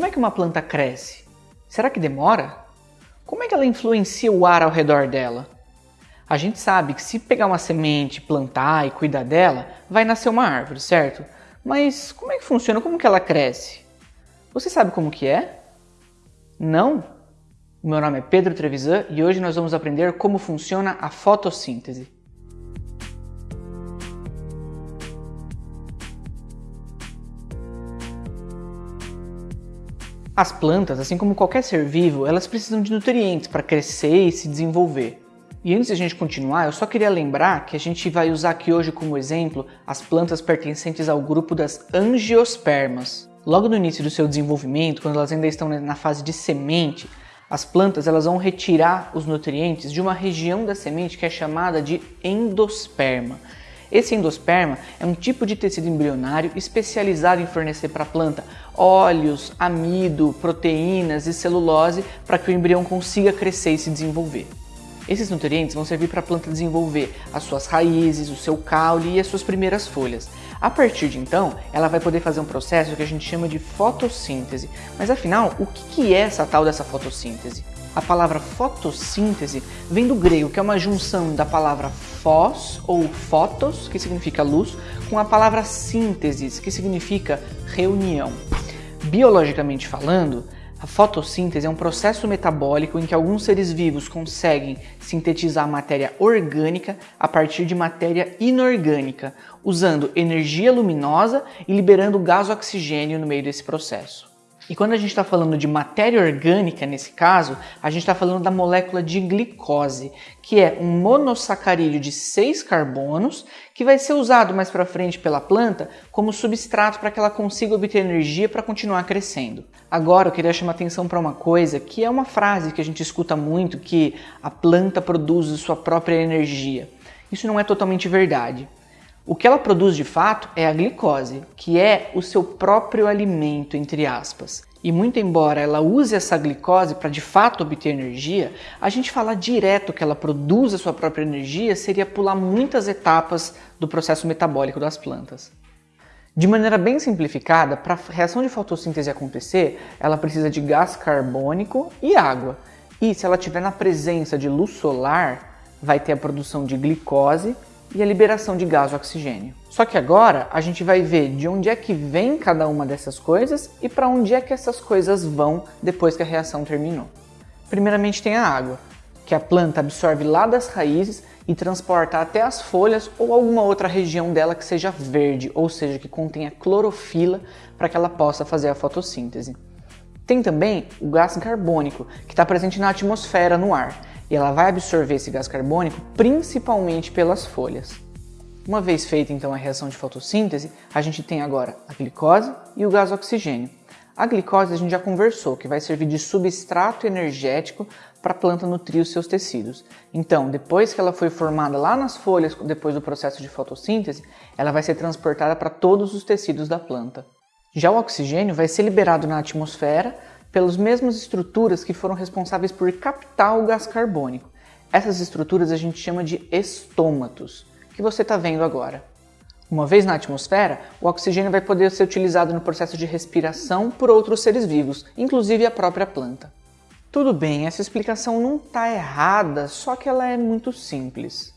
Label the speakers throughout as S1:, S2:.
S1: como é que uma planta cresce? Será que demora? Como é que ela influencia o ar ao redor dela? A gente sabe que se pegar uma semente, plantar e cuidar dela, vai nascer uma árvore, certo? Mas como é que funciona? Como que ela cresce? Você sabe como que é? Não? Meu nome é Pedro Trevisan e hoje nós vamos aprender como funciona a fotossíntese. As plantas, assim como qualquer ser vivo, elas precisam de nutrientes para crescer e se desenvolver. E antes de a gente continuar, eu só queria lembrar que a gente vai usar aqui hoje como exemplo as plantas pertencentes ao grupo das angiospermas. Logo no início do seu desenvolvimento, quando elas ainda estão na fase de semente, as plantas elas vão retirar os nutrientes de uma região da semente que é chamada de endosperma. Esse endosperma é um tipo de tecido embrionário especializado em fornecer para a planta óleos, amido, proteínas e celulose para que o embrião consiga crescer e se desenvolver. Esses nutrientes vão servir para a planta desenvolver as suas raízes, o seu caule e as suas primeiras folhas. A partir de então, ela vai poder fazer um processo que a gente chama de fotossíntese. Mas afinal, o que é essa tal dessa fotossíntese? A palavra fotossíntese vem do grego, que é uma junção da palavra fós ou fotos, que significa luz, com a palavra síntese, que significa reunião. Biologicamente falando, a fotossíntese é um processo metabólico em que alguns seres vivos conseguem sintetizar matéria orgânica a partir de matéria inorgânica, usando energia luminosa e liberando gás oxigênio no meio desse processo. E quando a gente está falando de matéria orgânica, nesse caso, a gente está falando da molécula de glicose, que é um monossacarídeo de seis carbonos que vai ser usado mais para frente pela planta como substrato para que ela consiga obter energia para continuar crescendo. Agora eu queria chamar atenção para uma coisa que é uma frase que a gente escuta muito, que a planta produz sua própria energia. Isso não é totalmente verdade. O que ela produz de fato é a glicose, que é o seu próprio alimento, entre aspas. E muito embora ela use essa glicose para de fato obter energia, a gente falar direto que ela produz a sua própria energia seria pular muitas etapas do processo metabólico das plantas. De maneira bem simplificada, para a reação de fotossíntese acontecer, ela precisa de gás carbônico e água. E se ela estiver na presença de luz solar, vai ter a produção de glicose e a liberação de gás oxigênio. Só que agora a gente vai ver de onde é que vem cada uma dessas coisas e para onde é que essas coisas vão depois que a reação terminou. Primeiramente tem a água, que a planta absorve lá das raízes e transporta até as folhas ou alguma outra região dela que seja verde, ou seja, que contenha clorofila para que ela possa fazer a fotossíntese. Tem também o gás carbônico, que está presente na atmosfera, no ar, e ela vai absorver esse gás carbônico principalmente pelas folhas. Uma vez feita então a reação de fotossíntese, a gente tem agora a glicose e o gás oxigênio. A glicose a gente já conversou, que vai servir de substrato energético para a planta nutrir os seus tecidos. Então, depois que ela foi formada lá nas folhas, depois do processo de fotossíntese, ela vai ser transportada para todos os tecidos da planta. Já o oxigênio vai ser liberado na atmosfera pelas mesmas estruturas que foram responsáveis por captar o gás carbônico. Essas estruturas a gente chama de estômatos, que você está vendo agora. Uma vez na atmosfera, o oxigênio vai poder ser utilizado no processo de respiração por outros seres vivos, inclusive a própria planta. Tudo bem, essa explicação não está errada, só que ela é muito simples.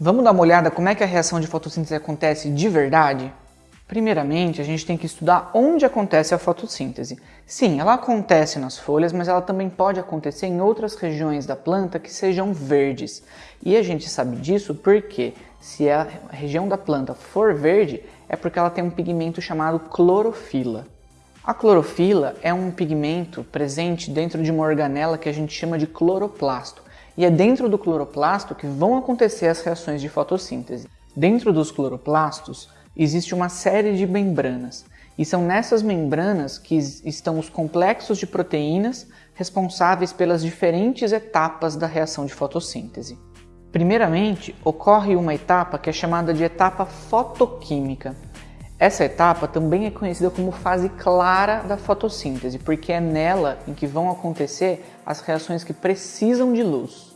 S1: Vamos dar uma olhada como é que a reação de fotossíntese acontece de verdade? Primeiramente, a gente tem que estudar onde acontece a fotossíntese. Sim, ela acontece nas folhas, mas ela também pode acontecer em outras regiões da planta que sejam verdes. E a gente sabe disso porque se a região da planta for verde, é porque ela tem um pigmento chamado clorofila. A clorofila é um pigmento presente dentro de uma organela que a gente chama de cloroplasto. E é dentro do cloroplasto que vão acontecer as reações de fotossíntese. Dentro dos cloroplastos, existe uma série de membranas. E são nessas membranas que estão os complexos de proteínas responsáveis pelas diferentes etapas da reação de fotossíntese. Primeiramente, ocorre uma etapa que é chamada de etapa fotoquímica. Essa etapa também é conhecida como fase clara da fotossíntese, porque é nela em que vão acontecer as reações que precisam de luz.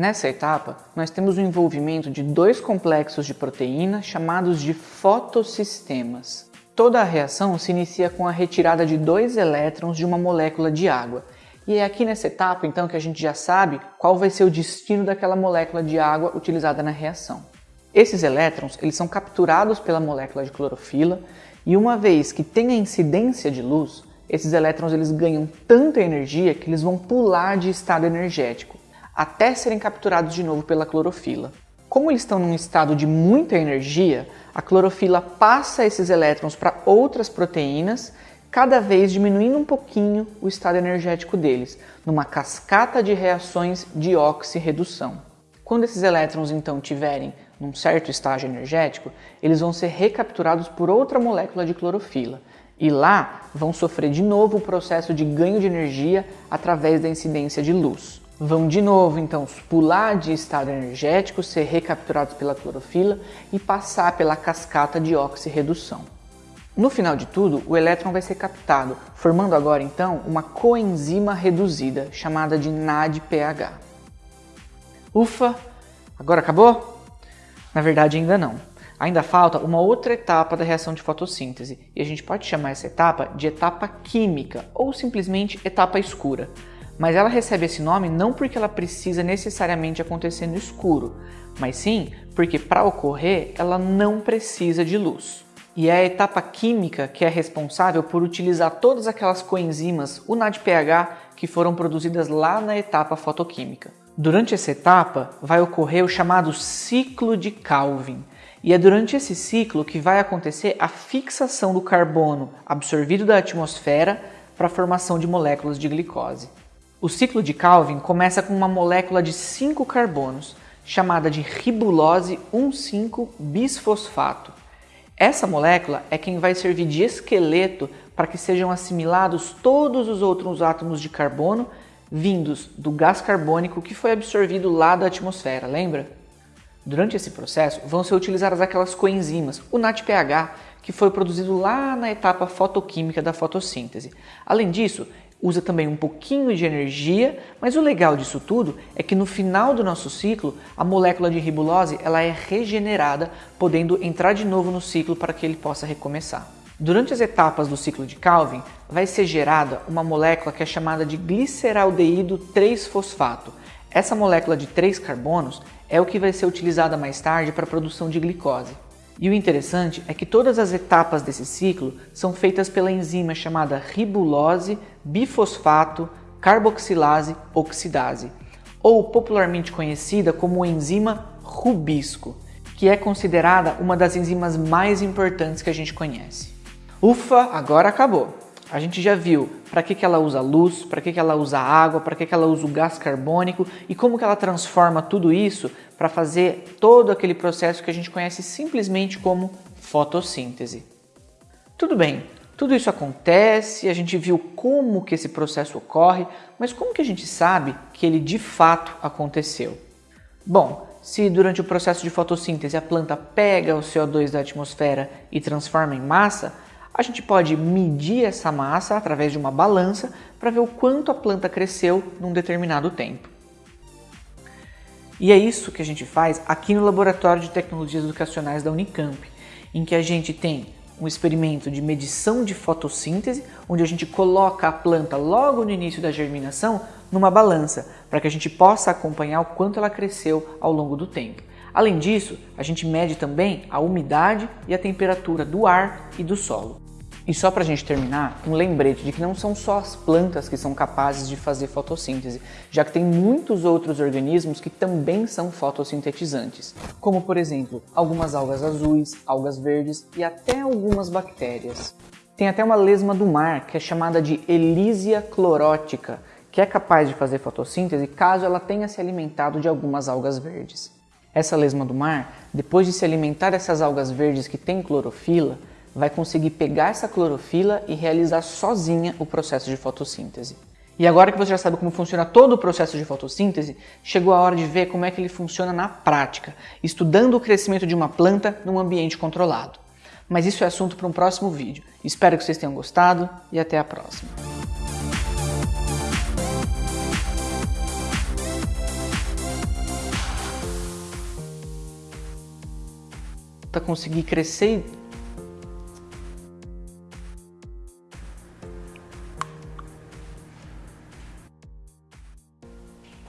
S1: Nessa etapa, nós temos o envolvimento de dois complexos de proteína chamados de fotossistemas. toda a reação se inicia com a retirada de dois elétrons de uma molécula de água. E é aqui nessa etapa, então, que a gente já sabe qual vai ser o destino daquela molécula de água utilizada na reação. Esses elétrons eles são capturados pela molécula de clorofila e uma vez que tem a incidência de luz, esses elétrons eles ganham tanta energia que eles vão pular de estado energético até serem capturados de novo pela clorofila. Como eles estão num estado de muita energia, a clorofila passa esses elétrons para outras proteínas, cada vez diminuindo um pouquinho o estado energético deles, numa cascata de reações de oxirredução. Quando esses elétrons então tiverem num certo estágio energético, eles vão ser recapturados por outra molécula de clorofila. E lá vão sofrer de novo o processo de ganho de energia através da incidência de luz. Vão de novo então pular de estado energético, ser recapturados pela clorofila e passar pela cascata de oxirredução. No final de tudo, o elétron vai ser captado, formando agora então uma coenzima reduzida, chamada de NADPH. Ufa! Agora acabou? Na verdade, ainda não. Ainda falta uma outra etapa da reação de fotossíntese, e a gente pode chamar essa etapa de etapa química ou simplesmente etapa escura. Mas ela recebe esse nome não porque ela precisa necessariamente acontecer no escuro, mas sim porque para ocorrer ela não precisa de luz. E é a etapa química que é responsável por utilizar todas aquelas coenzimas, o NADPH, que foram produzidas lá na etapa fotoquímica. Durante essa etapa vai ocorrer o chamado ciclo de Calvin, e é durante esse ciclo que vai acontecer a fixação do carbono absorvido da atmosfera para a formação de moléculas de glicose. O ciclo de Calvin começa com uma molécula de 5 carbonos, chamada de ribulose 1,5-bisfosfato. Essa molécula é quem vai servir de esqueleto para que sejam assimilados todos os outros átomos de carbono vindos do gás carbônico que foi absorvido lá da atmosfera, lembra? Durante esse processo vão ser utilizadas aquelas coenzimas, o NADPH, que foi produzido lá na etapa fotoquímica da fotossíntese. Além disso, usa também um pouquinho de energia, mas o legal disso tudo é que no final do nosso ciclo, a molécula de ribulose ela é regenerada, podendo entrar de novo no ciclo para que ele possa recomeçar. Durante as etapas do ciclo de Calvin, vai ser gerada uma molécula que é chamada de gliceraldeído 3-fosfato. Essa molécula de 3 carbonos é o que vai ser utilizada mais tarde para a produção de glicose. E o interessante é que todas as etapas desse ciclo são feitas pela enzima chamada ribulose bifosfato carboxilase oxidase, ou popularmente conhecida como enzima rubisco, que é considerada uma das enzimas mais importantes que a gente conhece. Ufa, agora acabou. A gente já viu para que, que ela usa luz, para que, que ela usa água, para que, que ela usa o gás carbônico e como que ela transforma tudo isso para fazer todo aquele processo que a gente conhece simplesmente como fotossíntese. Tudo bem, tudo isso acontece, a gente viu como que esse processo ocorre, mas como que a gente sabe que ele de fato aconteceu? Bom, se durante o processo de fotossíntese a planta pega o CO2 da atmosfera e transforma em massa, a gente pode medir essa massa através de uma balança para ver o quanto a planta cresceu num determinado tempo. E é isso que a gente faz aqui no Laboratório de Tecnologias Educacionais da Unicamp, em que a gente tem um experimento de medição de fotossíntese, onde a gente coloca a planta logo no início da germinação numa balança, para que a gente possa acompanhar o quanto ela cresceu ao longo do tempo. Além disso, a gente mede também a umidade e a temperatura do ar e do solo. E só para a gente terminar, um lembrete de que não são só as plantas que são capazes de fazer fotossíntese, já que tem muitos outros organismos que também são fotossintetizantes, como por exemplo, algumas algas azuis, algas verdes e até algumas bactérias. Tem até uma lesma do mar que é chamada de Elysia clorótica, que é capaz de fazer fotossíntese caso ela tenha se alimentado de algumas algas verdes. Essa lesma do mar, depois de se alimentar dessas algas verdes que têm clorofila, vai conseguir pegar essa clorofila e realizar sozinha o processo de fotossíntese. E agora que você já sabe como funciona todo o processo de fotossíntese, chegou a hora de ver como é que ele funciona na prática, estudando o crescimento de uma planta num ambiente controlado. Mas isso é assunto para um próximo vídeo. Espero que vocês tenham gostado e até a próxima. Para conseguir crescer